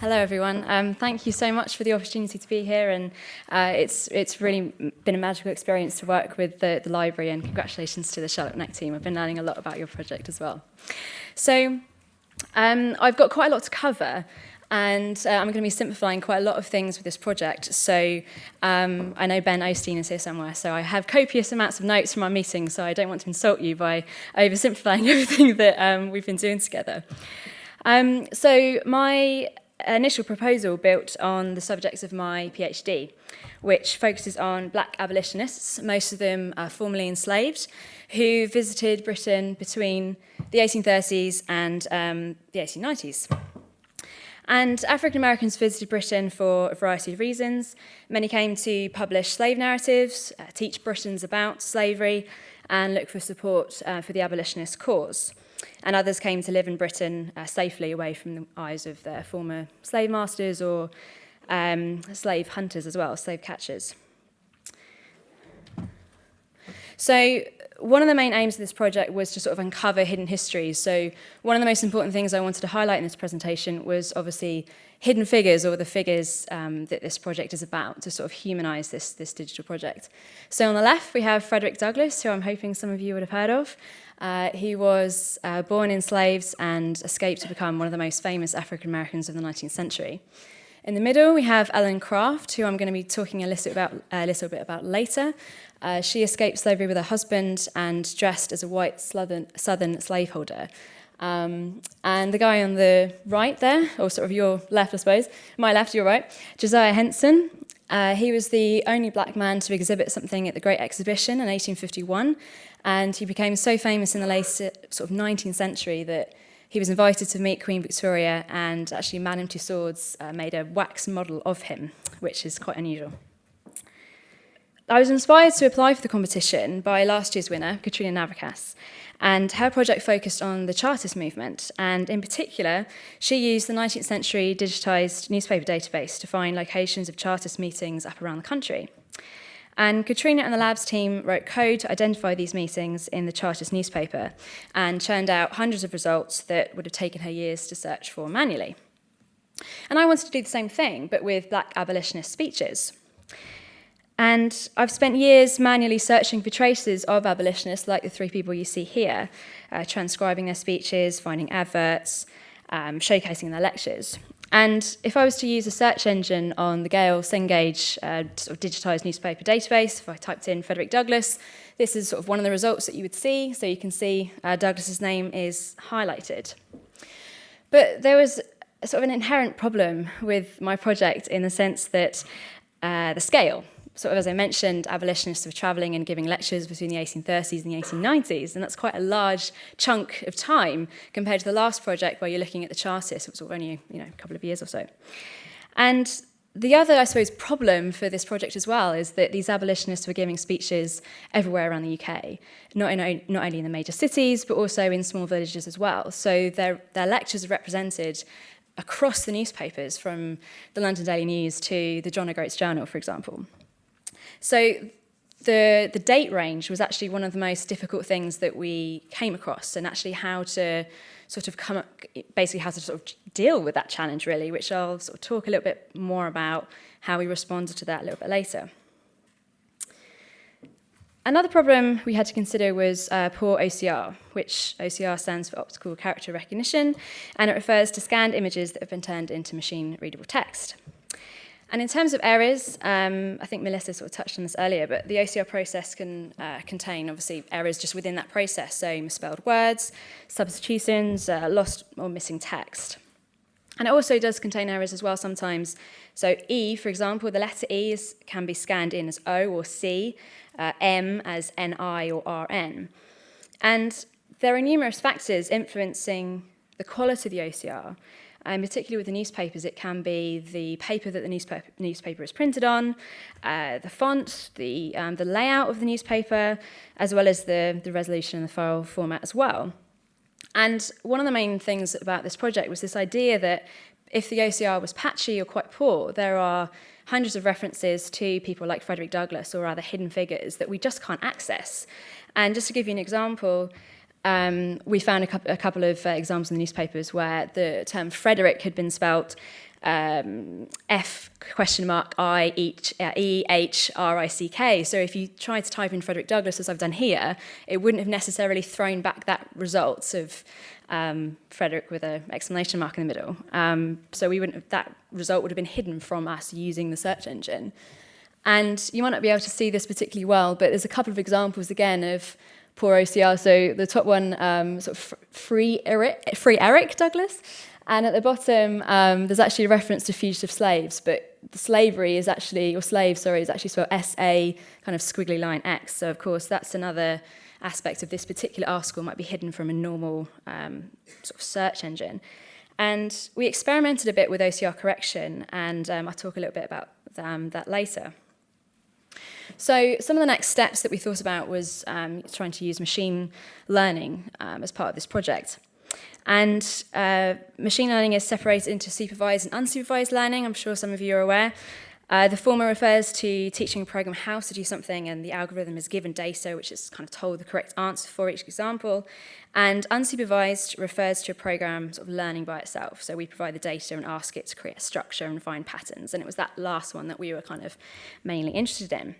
Hello, everyone. Um, thank you so much for the opportunity to be here, and uh, it's it's really been a magical experience to work with the, the library. And congratulations to the Charlotte Neck team. I've been learning a lot about your project as well. So, um, I've got quite a lot to cover, and uh, I'm going to be simplifying quite a lot of things with this project. So, um, I know Ben O'Steen is here somewhere, so I have copious amounts of notes from our meeting. So I don't want to insult you by oversimplifying everything that um, we've been doing together. Um, so my initial proposal built on the subjects of my PhD, which focuses on black abolitionists, most of them are formerly enslaved, who visited Britain between the 1830s and um, the 1890s. And African Americans visited Britain for a variety of reasons. Many came to publish slave narratives, uh, teach Britons about slavery, and look for support uh, for the abolitionist cause and others came to live in Britain uh, safely away from the eyes of their former slave masters or um, slave hunters as well, slave catchers. So one of the main aims of this project was to sort of uncover hidden histories. So one of the most important things I wanted to highlight in this presentation was obviously hidden figures or the figures um, that this project is about to sort of humanize this, this digital project. So on the left, we have Frederick Douglass, who I'm hoping some of you would have heard of. Uh, he was uh, born in slaves and escaped to become one of the most famous African Americans of the 19th century. In the middle, we have Ellen Craft, who I'm going to be talking a little, about, a little bit about later. Uh, she escaped slavery with her husband and dressed as a white southern, southern slaveholder. Um, and the guy on the right there, or sort of your left, I suppose, my left, your right, Josiah Henson. Uh, he was the only black man to exhibit something at the Great Exhibition in 1851, and he became so famous in the late sort of 19th century that he was invited to meet Queen Victoria and actually Madame Tussauds uh, made a wax model of him, which is quite unusual. I was inspired to apply for the competition by last year's winner, Katrina Navickas, and her project focused on the Chartist movement, and in particular, she used the 19th century digitised newspaper database to find locations of Chartist meetings up around the country. And Katrina and the labs team wrote code to identify these meetings in the Chartist newspaper and churned out hundreds of results that would have taken her years to search for manually. And I wanted to do the same thing, but with black abolitionist speeches. And I've spent years manually searching for traces of abolitionists, like the three people you see here, uh, transcribing their speeches, finding adverts, um, showcasing their lectures. And if I was to use a search engine on the Gale Cengage uh, sort of digitized newspaper database, if I typed in Frederick Douglass, this is sort of one of the results that you would see. So you can see uh, Douglass's name is highlighted. But there was sort of an inherent problem with my project in the sense that uh, the scale sort of, as I mentioned, abolitionists were travelling and giving lectures between the 1830s and the 1890s, and that's quite a large chunk of time compared to the last project where you're looking at the Chartists, which was only you know, a couple of years or so. And the other, I suppose, problem for this project as well is that these abolitionists were giving speeches everywhere around the UK, not, in, not only in the major cities, but also in small villages as well. So their, their lectures are represented across the newspapers, from the London Daily News to the John O'Groats Journal, for example. So the, the date range was actually one of the most difficult things that we came across and actually how to sort of come up, basically how to sort of deal with that challenge really, which I'll sort of talk a little bit more about how we responded to that a little bit later. Another problem we had to consider was uh, poor OCR, which OCR stands for Optical Character Recognition, and it refers to scanned images that have been turned into machine-readable text. And in terms of errors, um, I think Melissa sort of touched on this earlier, but the OCR process can uh, contain obviously errors just within that process, so misspelled words, substitutions, uh, lost or missing text. And it also does contain errors as well sometimes. So E, for example, the letter E is, can be scanned in as O or C, uh, M as NI or RN. And there are numerous factors influencing the quality of the OCR. Um, particularly with the newspapers, it can be the paper that the newspaper, newspaper is printed on, uh, the font, the, um, the layout of the newspaper, as well as the, the resolution and the file format as well. And one of the main things about this project was this idea that if the OCR was patchy or quite poor, there are hundreds of references to people like Frederick Douglass or other hidden figures that we just can't access. And just to give you an example, um, we found a, a couple of uh, examples in the newspapers where the term Frederick had been spelt um, F question mark I H, uh, E H R I C K. So if you tried to type in Frederick Douglass, as I've done here, it wouldn't have necessarily thrown back that result of um, Frederick with an exclamation mark in the middle. Um, so we wouldn't have, that result would have been hidden from us using the search engine. And you might not be able to see this particularly well, but there's a couple of examples again of poor OCR. So the top one, um, sort of free Eric, free Eric Douglass. And at the bottom, um, there's actually a reference to fugitive slaves, but the slavery is actually, or slave, sorry, is actually spelled S-A kind of squiggly line X. So of course, that's another aspect of this particular article might be hidden from a normal um, sort of search engine. And we experimented a bit with OCR correction, and um, I'll talk a little bit about um, that later. So some of the next steps that we thought about was um, trying to use machine learning um, as part of this project. And uh, machine learning is separated into supervised and unsupervised learning. I'm sure some of you are aware. Uh, the former refers to teaching a program how to do something and the algorithm is given data which is kind of told the correct answer for each example. And unsupervised refers to a program sort of learning by itself. So we provide the data and ask it to create a structure and find patterns. And it was that last one that we were kind of mainly interested in.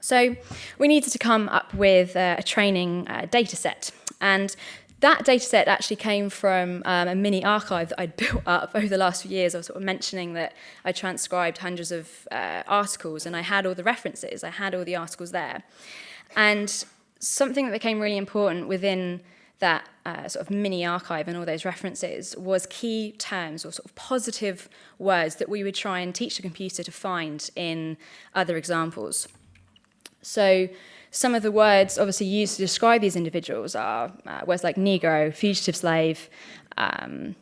So we needed to come up with uh, a training uh, data set. And that data set actually came from um, a mini archive that I'd built up over the last few years. I was sort of mentioning that I transcribed hundreds of uh, articles and I had all the references, I had all the articles there. And something that became really important within that uh, sort of mini archive and all those references was key terms or sort of positive words that we would try and teach the computer to find in other examples. So some of the words obviously used to describe these individuals are uh, words like Negro, fugitive slave, um,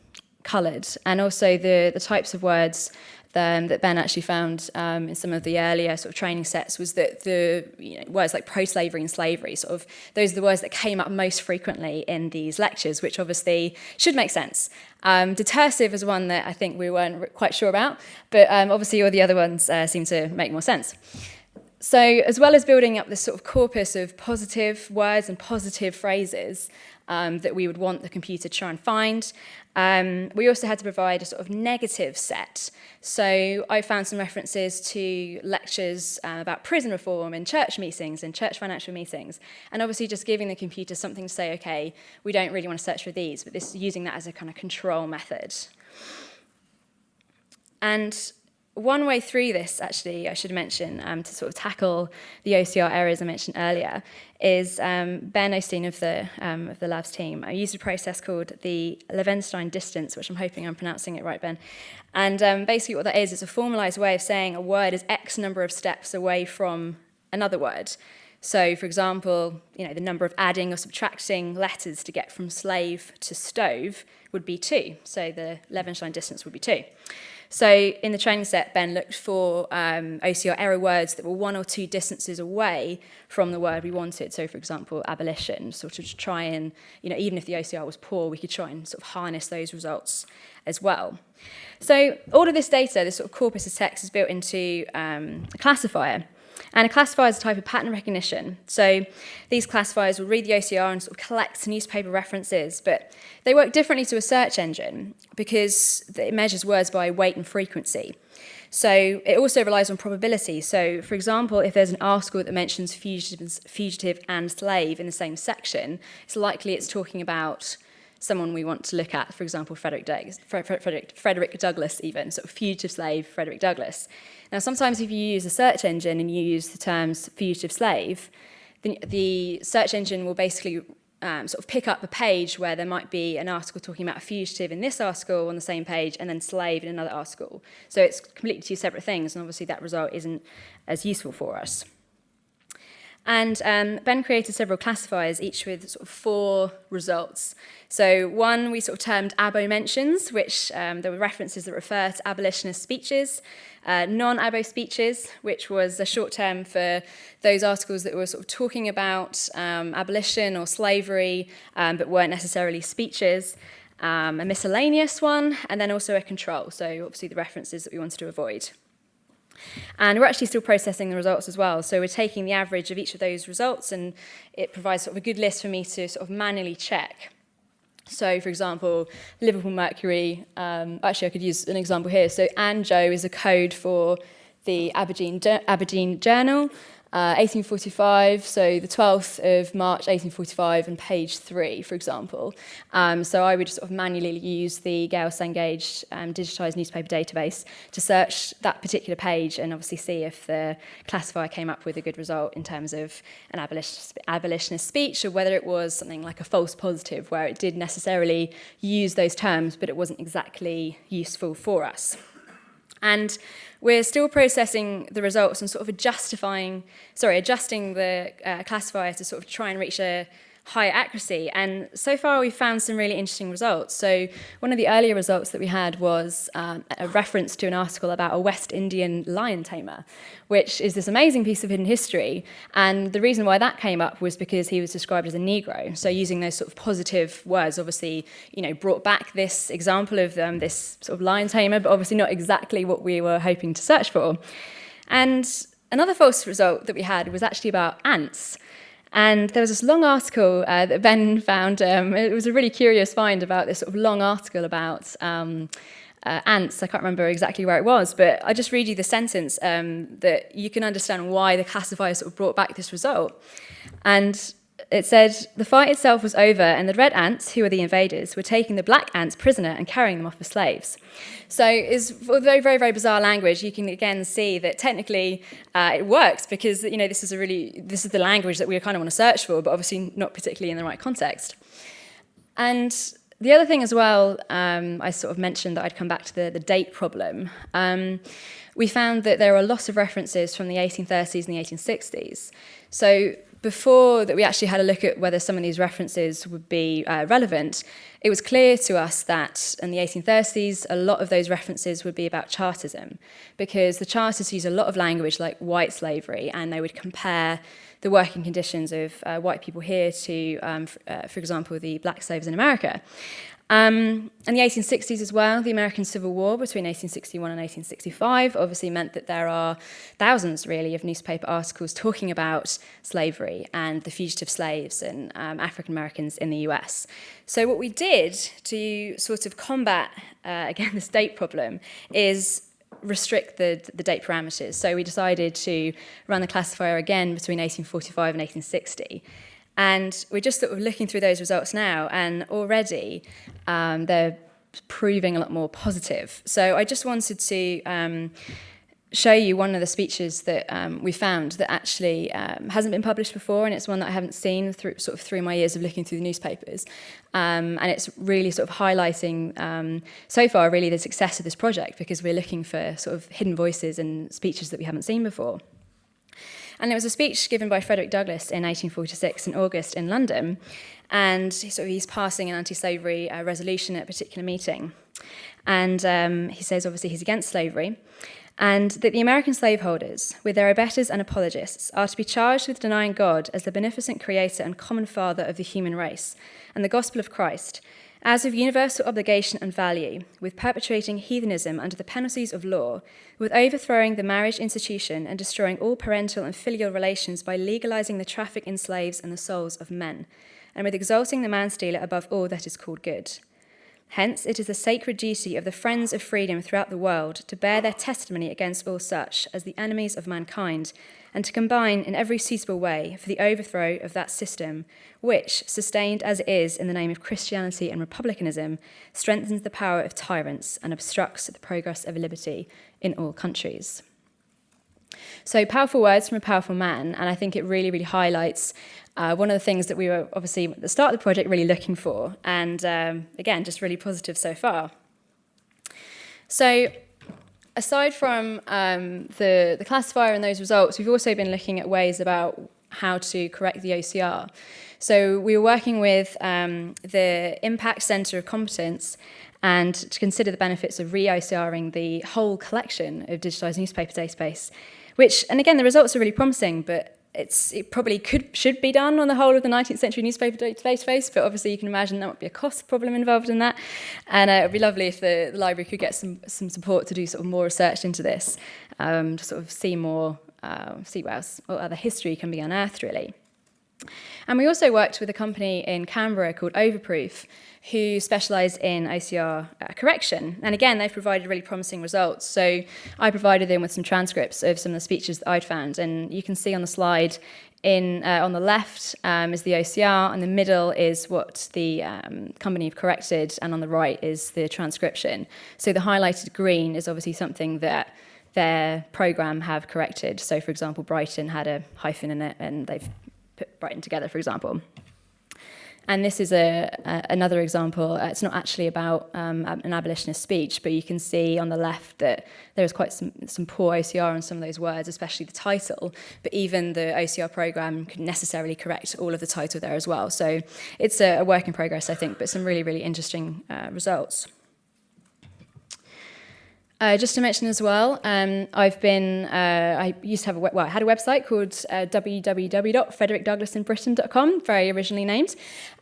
coloured, and also the, the types of words um, that Ben actually found um, in some of the earlier sort of training sets was that the you know, words like pro-slavery and slavery, sort of those are the words that came up most frequently in these lectures, which obviously should make sense. Um, detersive is one that I think we weren't quite sure about, but um, obviously all the other ones uh, seem to make more sense. So as well as building up this sort of corpus of positive words and positive phrases um, that we would want the computer to try and find, um, we also had to provide a sort of negative set. So I found some references to lectures um, about prison reform in church meetings and church financial meetings. And obviously just giving the computer something to say, okay, we don't really want to search for these, but this using that as a kind of control method. And one way through this, actually, I should mention, um, to sort of tackle the OCR errors I mentioned earlier, is um, Ben O'Steen of the, um, of the labs team. I used a process called the Levenshtein distance, which I'm hoping I'm pronouncing it right, Ben. And um, basically what that is, is a formalized way of saying a word is X number of steps away from another word. So, for example, you know, the number of adding or subtracting letters to get from slave to stove would be two. So the Levenshtein distance would be two. So in the training set, Ben looked for um, OCR error words that were one or two distances away from the word we wanted. So for example, abolition, sort of to try and, you know, even if the OCR was poor, we could try and sort of harness those results as well. So all of this data, this sort of corpus of text is built into um, a classifier. And a classifier is a type of pattern recognition. So these classifiers will read the OCR and sort of collect newspaper references, but they work differently to a search engine because it measures words by weight and frequency. So it also relies on probability. So for example, if there's an article that mentions fugitive, and slave in the same section, it's likely it's talking about someone we want to look at, for example, Frederick, Douglass, Frederick, Frederick Douglass even, sort of fugitive slave Frederick Douglass. Now, sometimes if you use a search engine and you use the terms fugitive slave, the, the search engine will basically um, sort of pick up a page where there might be an article talking about a fugitive in this article on the same page and then slave in another article. So it's completely two separate things, and obviously that result isn't as useful for us. And um, Ben created several classifiers, each with sort of four results. So one we sort of termed abo mentions, which um, there were references that refer to abolitionist speeches. Uh, Non-abo speeches, which was a short term for those articles that were sort of talking about um, abolition or slavery, um, but weren't necessarily speeches. Um, a miscellaneous one, and then also a control, so obviously the references that we wanted to avoid. And we're actually still processing the results as well. So we're taking the average of each of those results and it provides sort of a good list for me to sort of manually check. So, for example, Liverpool Mercury, um, actually I could use an example here. So ANJO is a code for the Aberdeen, Aberdeen Journal, 1845, uh, so the 12th of March 1845 and page 3, for example. Um, so I would sort of manually use the Gale Cengage um, digitised newspaper database to search that particular page and obviously see if the classifier came up with a good result in terms of an abolitionist, abolitionist speech or whether it was something like a false positive where it did necessarily use those terms but it wasn't exactly useful for us. And we're still processing the results and sort of justifying, sorry, adjusting the uh, classifier to sort of try and reach a high accuracy. And so far we've found some really interesting results. So one of the earlier results that we had was um, a reference to an article about a West Indian lion tamer, which is this amazing piece of hidden history. And the reason why that came up was because he was described as a Negro. So using those sort of positive words, obviously, you know, brought back this example of um, this sort of lion tamer, but obviously not exactly what we were hoping to search for. And another false result that we had was actually about ants. And there was this long article uh, that Ben found. Um, it was a really curious find about this sort of long article about um, uh, ants. I can't remember exactly where it was, but I just read you the sentence um, that you can understand why the classifier sort of brought back this result. And it said, the fight itself was over and the red ants, who were the invaders, were taking the black ants prisoner and carrying them off as slaves. So it's very, very, very bizarre language. You can again see that technically uh, it works because, you know, this is a really, this is the language that we kind of want to search for, but obviously not particularly in the right context. And the other thing as well, um, I sort of mentioned that I'd come back to the, the date problem. Um, we found that there are a lot of references from the 1830s and the 1860s. So before that we actually had a look at whether some of these references would be uh, relevant, it was clear to us that in the 1830s, a lot of those references would be about Chartism, because the Chartists use a lot of language like white slavery, and they would compare the working conditions of uh, white people here to, um, uh, for example, the black slaves in America. Um, the 1860s as well, the American Civil War between 1861 and 1865 obviously meant that there are thousands, really, of newspaper articles talking about slavery and the fugitive slaves and um, African Americans in the US. So what we did to sort of combat, uh, again, the state problem is restrict the, the date parameters. So we decided to run the classifier again between 1845 and 1860. And we're just sort of looking through those results now, and already um, they're proving a lot more positive. So I just wanted to um, show you one of the speeches that um, we found that actually um, hasn't been published before, and it's one that I haven't seen through sort of through my years of looking through the newspapers. Um, and it's really sort of highlighting um, so far really the success of this project because we're looking for sort of hidden voices and speeches that we haven't seen before. And there was a speech given by Frederick Douglass in 1846 in August in London, and so he's passing an anti-slavery uh, resolution at a particular meeting. And um, he says, obviously, he's against slavery, and that the American slaveholders, with their abettors and apologists, are to be charged with denying God as the beneficent creator and common father of the human race, and the gospel of Christ, as of universal obligation and value, with perpetuating heathenism under the penalties of law, with overthrowing the marriage institution and destroying all parental and filial relations by legalizing the traffic in slaves and the souls of men, and with exalting the man-stealer above all that is called good. Hence, it is the sacred duty of the friends of freedom throughout the world to bear their testimony against all such as the enemies of mankind, and to combine in every suitable way for the overthrow of that system, which, sustained as it is in the name of Christianity and republicanism, strengthens the power of tyrants and obstructs the progress of liberty in all countries. So powerful words from a powerful man, and I think it really, really highlights uh, one of the things that we were obviously at the start of the project really looking for, and um, again, just really positive so far. So aside from um, the, the classifier and those results, we've also been looking at ways about how to correct the OCR. So we were working with um, the Impact Centre of Competence and to consider the benefits of re-OCRing the whole collection of digitised newspaper database, which, and again, the results are really promising, but it's, it probably could should be done on the whole of the 19th century newspaper database, but obviously you can imagine there might be a cost problem involved in that. And uh, it would be lovely if the, the, library could get some, some support to do sort of more research into this, um, to sort of see more, uh, see what else, what other history can be unearthed really. And we also worked with a company in Canberra called Overproof, who specialise in OCR uh, correction. And again, they've provided really promising results. So I provided them with some transcripts of some of the speeches that I'd found. And you can see on the slide, in uh, on the left um, is the OCR, and the middle is what the um, company have corrected, and on the right is the transcription. So the highlighted green is obviously something that their program have corrected. So for example, Brighton had a hyphen in it, and they've Brighton together, for example. And this is a, a, another example. Uh, it's not actually about um, an abolitionist speech, but you can see on the left that there is quite some, some poor OCR on some of those words, especially the title. But even the OCR program can necessarily correct all of the title there as well. So it's a, a work in progress, I think, but some really, really interesting uh, results. Uh, just to mention as well, um, I've been, uh, I used to have a, well, I had a website called uh, very originally named.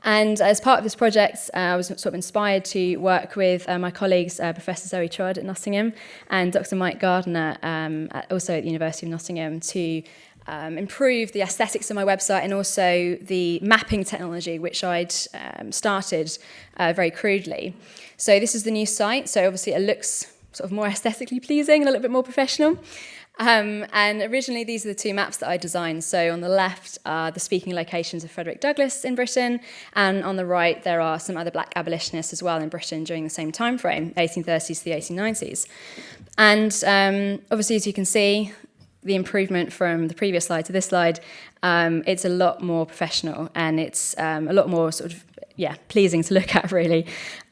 And as part of this project, uh, I was sort of inspired to work with uh, my colleagues, uh, Professor Zoe Trodd at Nottingham and Dr. Mike Gardner, um, at, also at the University of Nottingham, to um, improve the aesthetics of my website and also the mapping technology, which I'd um, started uh, very crudely. So this is the new site. So obviously it looks sort of more aesthetically pleasing, and a little bit more professional. Um, and originally, these are the two maps that I designed. So on the left are the speaking locations of Frederick Douglass in Britain, and on the right there are some other black abolitionists as well in Britain during the same time frame, 1830s to the 1890s. And um, obviously, as you can see, the improvement from the previous slide to this slide, um, it's a lot more professional and it's um, a lot more sort of yeah, pleasing to look at really.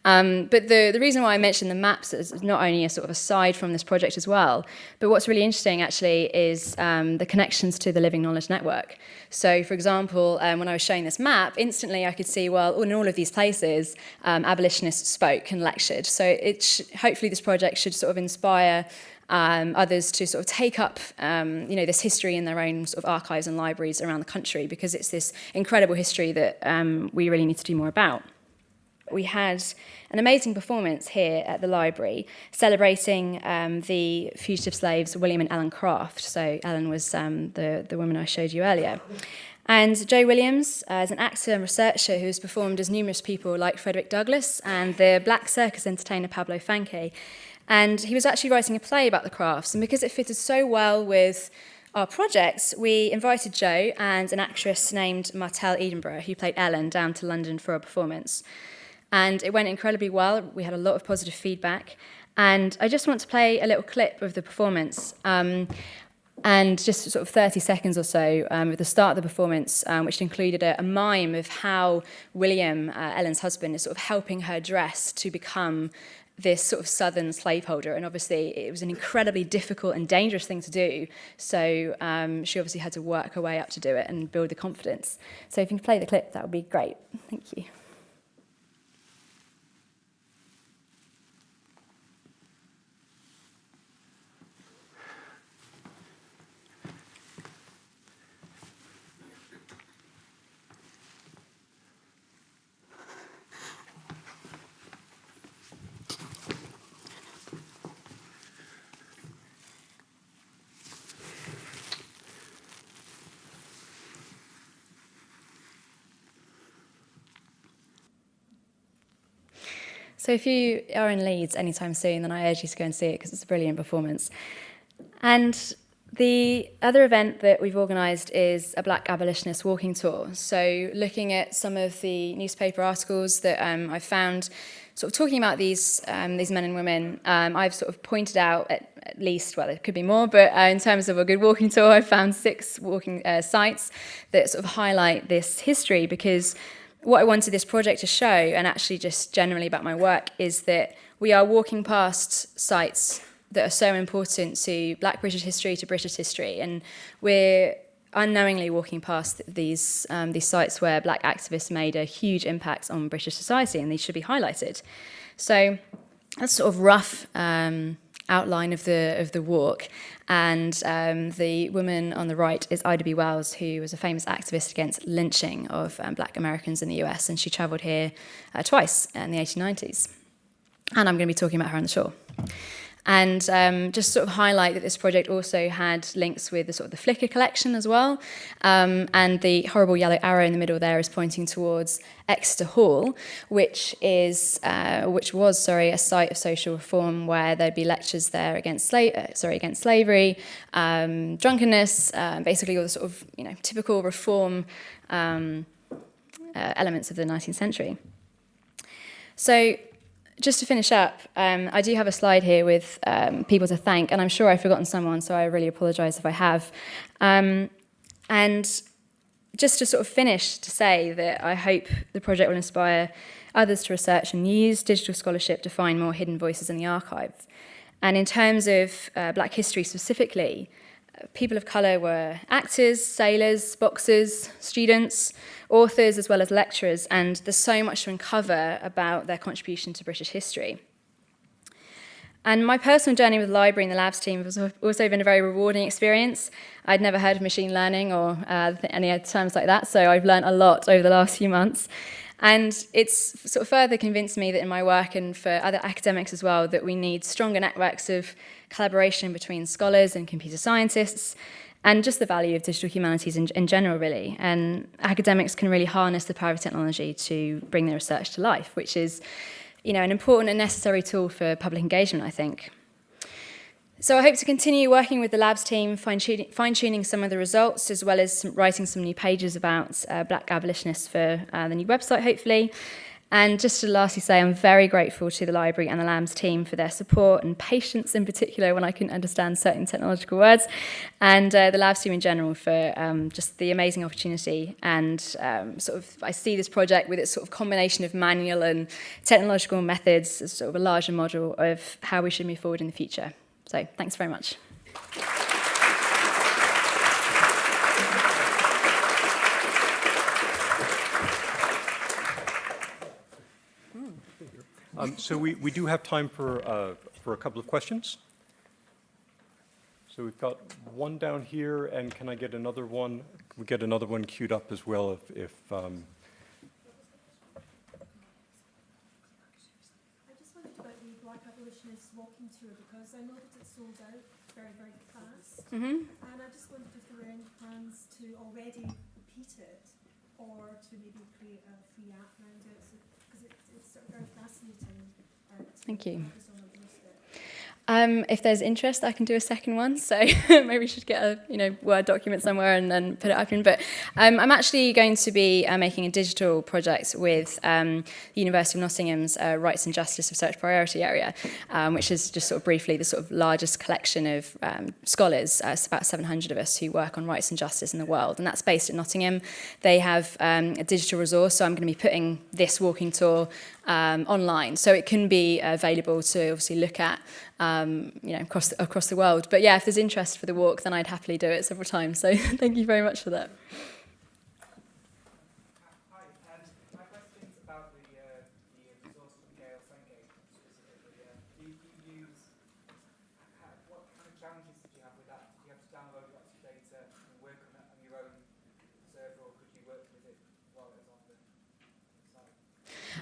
Um, but the, the reason why I mentioned the maps is not only a sort of aside from this project as well, but what's really interesting actually is um, the connections to the Living Knowledge Network. So for example, um, when I was showing this map, instantly I could see, well, in all of these places, um, abolitionists spoke and lectured. So it hopefully this project should sort of inspire um, others to sort of take up um, you know, this history in their own sort of archives and libraries around the country because it's this incredible history that um, we really need to do more about we had an amazing performance here at the library celebrating um, the fugitive slaves William and Ellen Craft. So Ellen was um, the, the woman I showed you earlier. And Joe Williams uh, is an actor and researcher who has performed as numerous people like Frederick Douglass and the black circus entertainer Pablo Fanque. And he was actually writing a play about the crafts. And because it fitted so well with our projects, we invited Joe and an actress named Martell Edinburgh, who played Ellen, down to London for a performance. and it went incredibly well. We had a lot of positive feedback. And I just want to play a little clip of the performance. Um, and just sort of 30 seconds or so um, at the start of the performance, um, which included a, a mime of how William, uh, Ellen's husband, is sort of helping her dress to become this sort of southern slaveholder and obviously it was an incredibly difficult and dangerous thing to do. So um, she obviously had to work her way up to do it and build the confidence. So if you can play the clip that would be great. Thank you So if you are in Leeds anytime soon, then I urge you to go and see it because it's a brilliant performance. And the other event that we've organised is a Black Abolitionist walking tour. So looking at some of the newspaper articles that um, I've found, sort of talking about these um, these men and women, um, I've sort of pointed out at, at least, well, there could be more, but uh, in terms of a good walking tour, I've found six walking uh, sites that sort of highlight this history because what I wanted this project to show, and actually just generally about my work, is that we are walking past sites that are so important to Black British history, to British history, and we're unknowingly walking past these um, these sites where Black activists made a huge impact on British society, and these should be highlighted. So that's sort of rough um, outline of the of the walk. And um, the woman on the right is Ida B. Wells, who was a famous activist against lynching of um, black Americans in the US. And she traveled here uh, twice in the 1890s. And I'm going to be talking about her on the shore. And um, just sort of highlight that this project also had links with the sort of the Flickr collection as well. Um, and the horrible yellow arrow in the middle there is pointing towards Exeter Hall, which is uh, which was sorry a site of social reform where there'd be lectures there against sla- uh, sorry against slavery, um, drunkenness, uh, basically all the sort of you know typical reform um, uh, elements of the 19th century. So just to finish up, um, I do have a slide here with um, people to thank, and I'm sure I've forgotten someone, so I really apologise if I have. Um, and just to sort of finish to say that I hope the project will inspire others to research and use digital scholarship to find more hidden voices in the archive. And in terms of uh, black history specifically, people of colour were actors, sailors, boxers, students, authors, as well as lecturers, and there's so much to uncover about their contribution to British history. And my personal journey with the library and the labs team has also been a very rewarding experience. I'd never heard of machine learning or uh, any terms like that, so I've learned a lot over the last few months. And it's sort of further convinced me that in my work and for other academics as well, that we need stronger networks of collaboration between scholars and computer scientists, and just the value of digital humanities in, in general, really. And academics can really harness the power of technology to bring their research to life, which is you know, an important and necessary tool for public engagement, I think. So I hope to continue working with the labs team, fine-tuning some of the results, as well as some, writing some new pages about uh, black abolitionists for uh, the new website, hopefully. And just to lastly say, I'm very grateful to the library and the labs team for their support and patience in particular when I couldn't understand certain technological words, and uh, the labs team in general for um, just the amazing opportunity. And um, sort of, I see this project with its sort of combination of manual and technological methods as sort of a larger model of how we should move forward in the future. So thanks very much. Um, so we, we do have time for, uh, for a couple of questions. So we've got one down here, and can I get another one? Can we get another one queued up as well if, if um... I just wondered about the Black Abolitionists walking tour because I know that it sold out very, very fast. Mm -hmm. And I just wondered if there were any plans to already repeat it or to maybe create a free app around it. Because so, it, it's sort of very fascinating. Thank you. Um, if there's interest, I can do a second one. So maybe we should get a you know Word document somewhere and then put it up in. But um, I'm actually going to be uh, making a digital project with um, the University of Nottingham's uh, Rights and Justice Research Priority Area, um, which is just sort of briefly the sort of largest collection of um, scholars, uh, about 700 of us who work on rights and justice in the world. And that's based at Nottingham. They have um, a digital resource, so I'm going to be putting this walking tour online. So it can be available to obviously look at um, you know, across across the world. But yeah, if there's interest for the walk, then I'd happily do it several times. So thank you very much for that.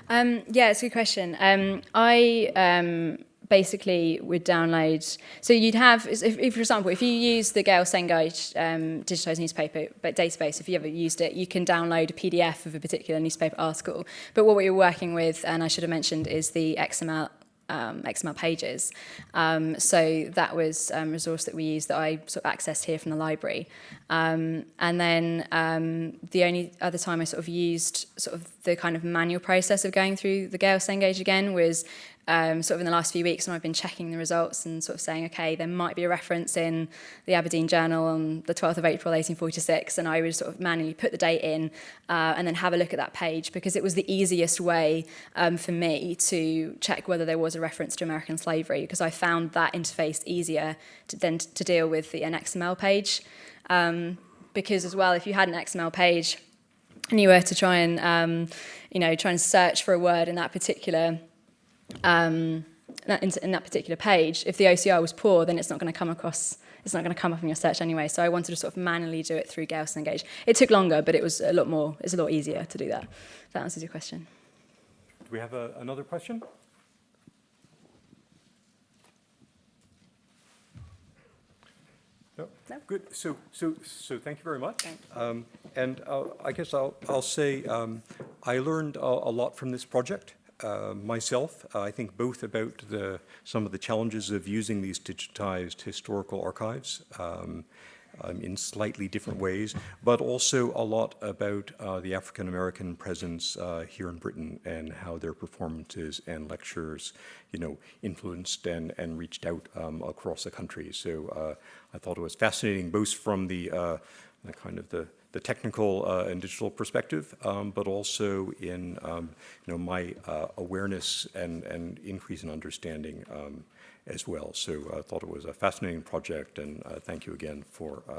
Um, yeah, it's a good question. Um, I um, basically would download, so you'd have, if, if, for example, if you use the Gale Cengage um, digitized newspaper but database, if you ever used it, you can download a PDF of a particular newspaper article. But what we were working with, and I should have mentioned, is the XML um, XML pages. Um, so that was um, a resource that we used that I sort of accessed here from the library. Um, and then um, the only other time I sort of used sort of the kind of manual process of going through the Gale Cengage again was um, sort of in the last few weeks when I've been checking the results and sort of saying, okay, there might be a reference in the Aberdeen Journal on the 12th of April 1846, and I would sort of manually put the date in uh, and then have a look at that page because it was the easiest way um, for me to check whether there was a reference to American slavery because I found that interface easier to, than to deal with the, an XML page. Um, because as well, if you had an XML page and you were to try and, um, you know, try and search for a word in that particular um, in, in that particular page, if the OCR was poor, then it's not going to come across it's not going to come up in your search anyway. So I wanted to sort of manually do it through Gale Cengage. It took longer, but it was a lot more, it's a lot easier to do that. If that answers your question. Do we have a, another question? No? No. Good, so, so, so thank you very much. Thank Um, And uh, I guess I'll, I'll say, um, I learned a, a lot from this project uh, myself. Uh, I think both about the, some of the challenges of using these digitized historical archives um, um, in slightly different ways, but also a lot about uh, the African-American presence uh, here in Britain and how their performances and lectures, you know, influenced and, and reached out um, across the country. So uh, I thought it was fascinating, both from the, the kind of the, the technical uh, and digital perspective, um, but also in, um, you know, my uh, awareness and, and increase in understanding um, as well. So I thought it was a fascinating project, and uh, thank you again for uh,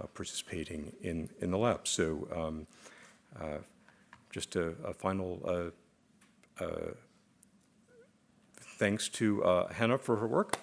uh, participating in, in the lab. So um, uh, just a, a final uh, uh, thanks to uh, Hannah for her work.